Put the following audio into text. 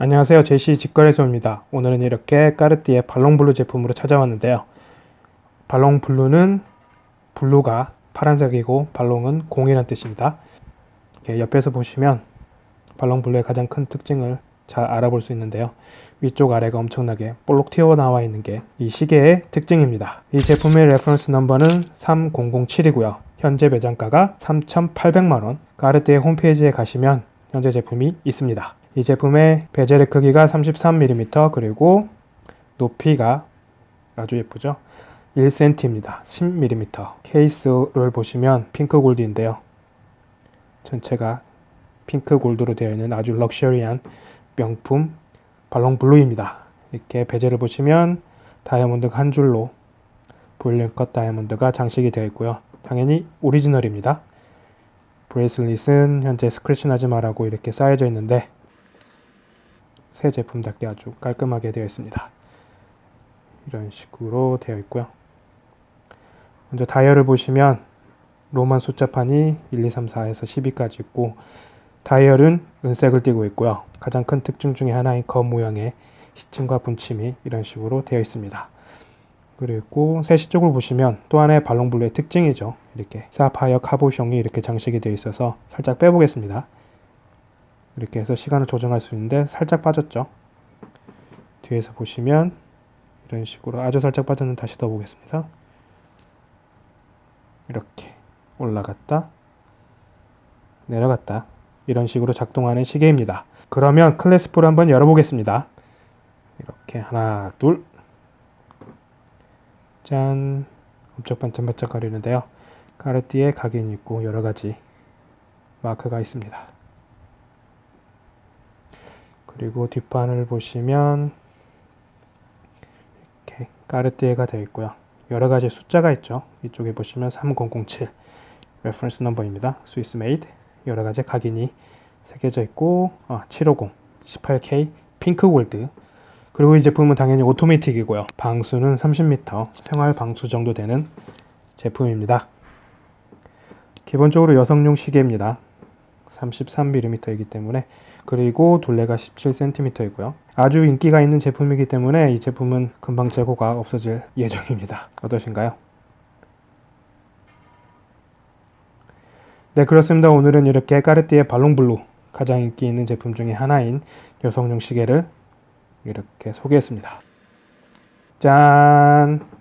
안녕하세요. 제시 직거래소입니다. 오늘은 이렇게 까르띠에 발롱블루 제품으로 찾아왔는데요. 발롱블루는 블루가 파란색이고 발롱은 공이란 뜻입니다. 옆에서 보시면 발롱블루의 가장 큰 특징을 잘 알아볼 수 있는데요. 위쪽 아래가 엄청나게 볼록 튀어나와 있는 게 이 시계의 특징입니다. 이 제품의 reference number는 3007이고요. 현재 매장가가 3,800만원. 까르띠에 홈페이지에 가시면 현재 제품이 있습니다 이 제품의 bezel의 크기가 33mm 그리고 높이가 아주 예쁘죠? 1cm입니다 10mm 케이스를 보시면 pink gold인데요. 전체가 pink gold로 되어 있는 아주 럭셔리한 명품 발롱 블루입니다. 이렇게 bezel을 보시면 다이아몬드가 한 줄로 볼륨 컷 다이아몬드가 장식이 되어 있고요. 당연히 오리지널입니다. bracelet은 현재 스크래치 나지 마라고 이렇게 쌓여져 있는데 새 제품답게 아주 깔끔하게 되어 있습니다. 이런 식으로 되어 있고요. 먼저 다이얼을 보시면 Roman 숫자판이 1, 2, 3, 4에서 12까지 있고 다이얼은 은색을 띠고 있고요. 가장 큰 특징 중에 하나인 검 모양의 시침과 분침이 이런 식으로 되어 있습니다. 그리고 세시 쪽을 보시면 또 하나의 발롱블루의 특징이죠. 이렇게 사파이어 cabochon이 이렇게 장식이 되어 있어서 살짝 빼보겠습니다. 이렇게 해서 시간을 조정할 수 있는데 살짝 빠졌죠. 뒤에서 보시면 이런 식으로 아주 살짝 빠졌는 다시 더 보겠습니다. 이렇게 올라갔다 내려갔다. 이런 식으로 작동하는 시계입니다. 그러면 클래스프를 한번 열어보겠습니다. 이렇게 하나 둘 짠. 엄청 반짝반짝 거리는데요. 카르띠에 각인이 있고 여러가지 마크가 있습니다 그리고 뒷판을 보시면 이렇게 까르띠에가 되어 있고요. 여러 가지 숫자가 있죠. 이쪽에 보시면 3007 reference number입니다. Swiss made 여러 가지 각인이 새겨져 있고 아, 750 18K pink gold 그리고 이 제품은 당연히 오토매틱이고요. 방수는 30m 생활 방수 정도 되는 제품입니다. 기본적으로 여성용 시계입니다. 33mm이기 때문에 그리고 둘레가 17cm이고요. 아주 인기가 있는 제품이기 때문에 이 제품은 금방 재고가 없어질 예정입니다. 어떠신가요? 네 그렇습니다. 오늘은 이렇게 까르띠에 발롱블루 가장 인기 있는 제품 중에 하나인 여성용 시계를 이렇게 소개했습니다. 짠!